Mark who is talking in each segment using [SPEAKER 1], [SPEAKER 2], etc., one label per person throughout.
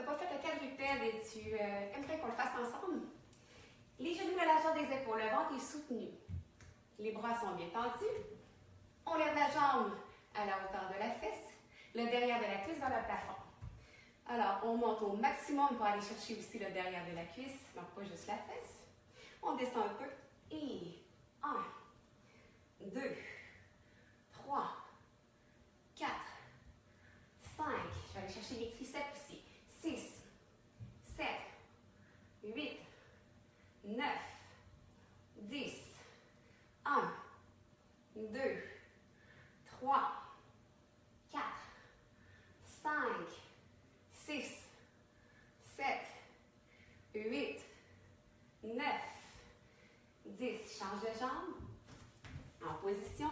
[SPEAKER 1] n'as pas fait le quadrupède et tu aimerais qu'on le fasse ensemble, les genoux largeur des épaules, le ventre est soutenu. Les bras sont bien tendus. On lève la jambe à la hauteur de la fesse, le derrière de la cuisse vers le plafond. Alors, on monte au maximum pour aller chercher aussi le derrière de la cuisse, donc pas juste la fesse. On descend un peu. Et 1, 2, 3, 4, 5. Je vais aller chercher les triceps ici. 6, 7, 8, 9, 10, 1, 2, 3, 4, 5, 6, 7, 8, 9, 10. Change de jambe. En position.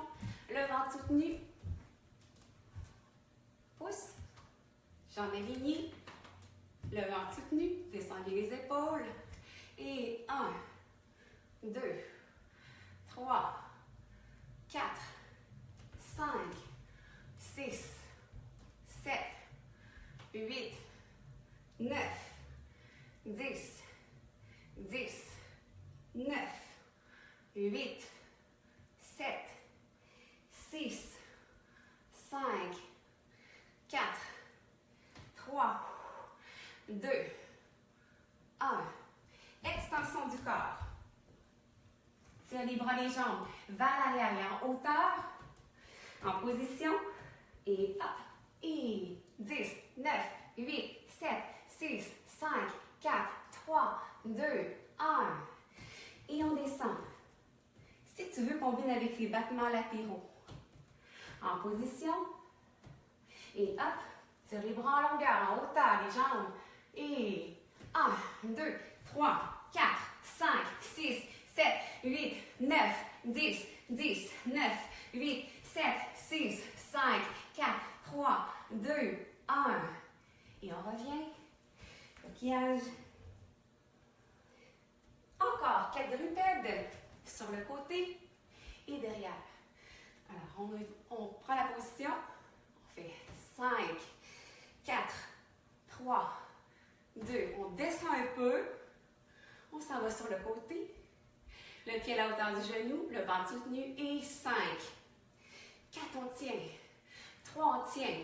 [SPEAKER 1] Le ventre soutenu. Pouce. Jambe alignée. Le ventre soutenu. Descendez les épaules. Et 1, 2, 3, 4, 5, 6, 7, 8, 9, 10, 10, 9, 8, 7, 6, 5, 4, 3, 2, 1. Extension du corps. Tire les bras, les jambes vers l'arrière et en hauteur. En position. Et hop. Et 10, 9, 8, 7, 6, 5, 4, 3, 2, 1. Et on descend. Si tu veux, combine avec les battements latéraux. En position. Et hop. Tire les bras en longueur, en hauteur, les jambes. Et 1, 2, 3, 4, 5, 6, 7, 8, 9, 10, 10, 9, 8, 7, 6, 5, 4, 3, 2, 1. Et on revient. Coquillage. Encore quadrupède sur le côté et derrière. Alors, on, on prend la position. On fait 5, 4, 3, 2. On descend un peu. On s'en va sur le côté. Le pied à la hauteur du genou, le ventre soutenu. Et 5. 4, on tient. 3, on tient.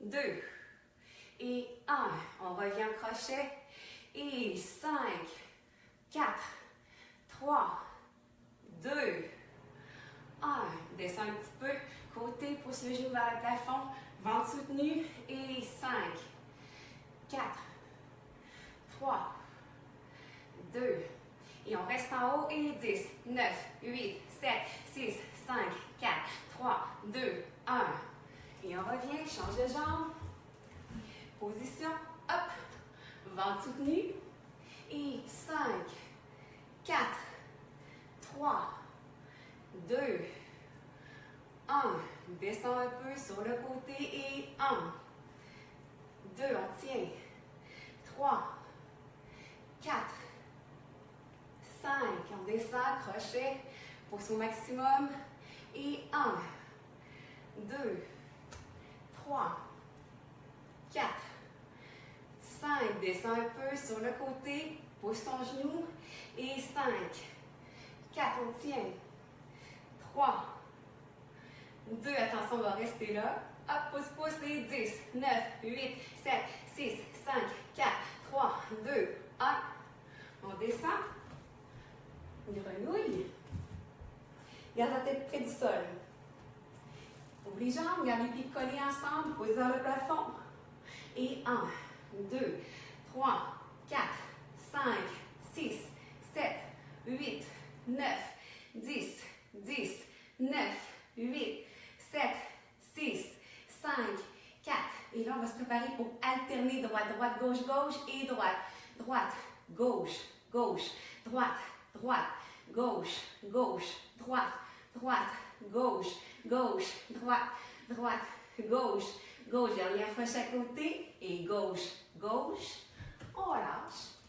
[SPEAKER 1] 2. Et 1. On revient au crochet. Et 5. 4. 3. 2. 1. Descend un petit peu. Le genou vers le plafond. Ventre soutenu. Et 5. 4. 3. 2. Et on reste en haut et 10, 9, 8, 7, 6, 5, 4, 3, 2, 1. Et on revient, change de jambe. Position, hop. Ventre soutenu. Et 5, 4, 3, 2, 1. Descend un peu sur le côté et 1, 2, on tient. 3, 4, 5. On descend, crochet, pousse au maximum. Et 1, 2, 3, 4, 5. Descends un peu sur le côté, pousse ton genou. Et 5, 4, on tient. 3, 2, attention, on va rester là. Hop, pousse, pousse, les 10, 9, 8, 7, 6, 5, 4, 3, 2, 1. On descend. Grenouille. Garde la tête près du sol. Ouvre les jambes, garde les pieds collés ensemble, posez dans le plafond. Et 1, 2, 3, 4, 5, 6, 7, 8, 9, 10, 10, 9, 8, 7, 6, 5, 4. Et là, on va se préparer pour alterner droite, droite, gauche, gauche et droite. Droite, gauche, gauche, droite, droite, gauche, gauche, droite, droite, gauche, gauche, droite, droite, gauche, gauche. Derrière fois chaque côté et gauche, gauche. On relâche.